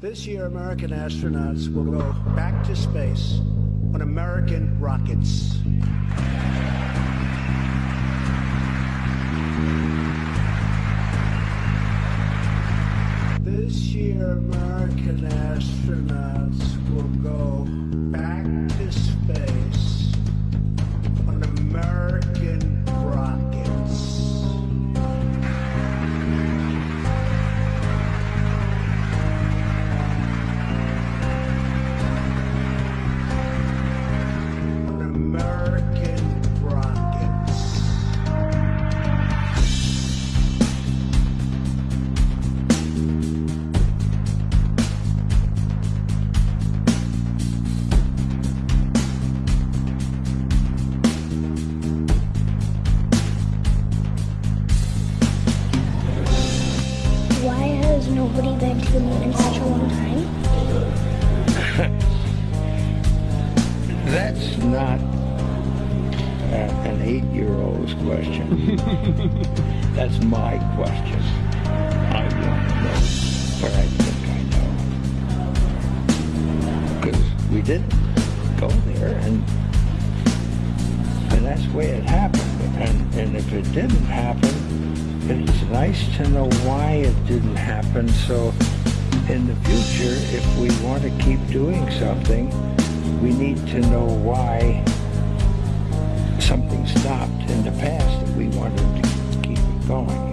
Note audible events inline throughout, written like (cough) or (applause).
This year, American astronauts will go back to space on American rockets. This year, American astronauts nobody been to the moon in such a long time? (laughs) That's not uh, an eight-year-old's question. (laughs) That's my question. I want to know where I think I know. Because we didn't go there, and and that's the way it happened. And and if it didn't happen, it's nice to know why it didn't happen. So in the future, if we want to keep doing something, we need to know why something stopped in the past that we wanted to keep it going.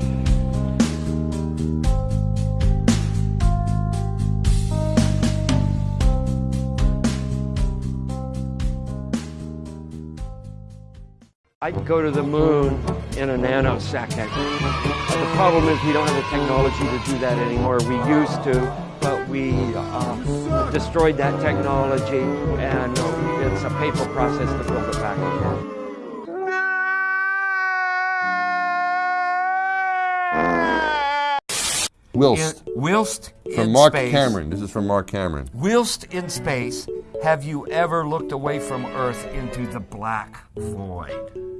I'd go to the moon in a nanosecond. The problem is we don't have the technology to do that anymore. We used to, but we um, destroyed that technology, and it's a painful process to build it back again. Whilst. whilst From in Mark space, Cameron. This is from Mark Cameron. Whilst in space, have you ever looked away from Earth into the black void?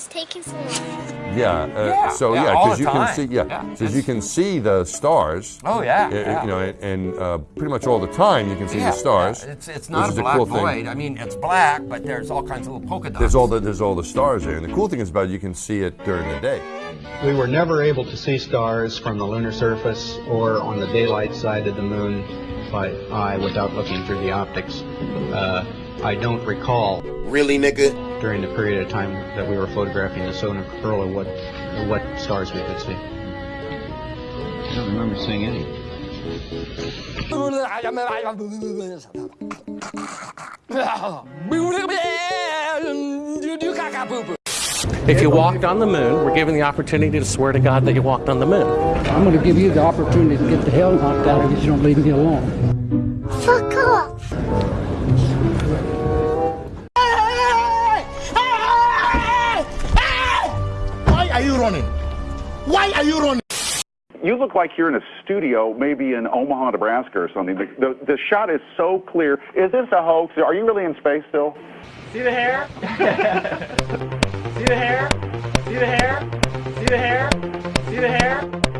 Is taking so long? Yeah. Uh, Yeah, so yeah, yeah, because the you can see yeah, Yeah, because you can see the stars. Oh yeah, uh, yeah. You know, and, and uh, pretty much all the time you can see Yeah, the stars. yeah, It's, it's not a is black cool void. Thing. I mean, it's black, but there's all kinds of little polka dots. There's all the there's all the stars there, and the cool thing is about it, you can see it during the day. We were never able to see stars from the lunar surface or on the daylight side of the moon by eye without looking through the optics. Uh, I don't recall Really, nigga? During the period of time that we were photographing the solar corona what what stars we could see. I don't remember seeing any. If you walked on the moon, we're given the opportunity to swear to God that you walked on the moon. I'm going to give you the opportunity to get the hell knocked out of you if you don't leave me alone. Fuck You look like you're in a studio, maybe in Omaha, Nebraska or something. The, the, shot is so clear. Is this a hoax? Are you really in space still? See the hair? (laughs) See the hair? See the hair? See the hair? See the hair?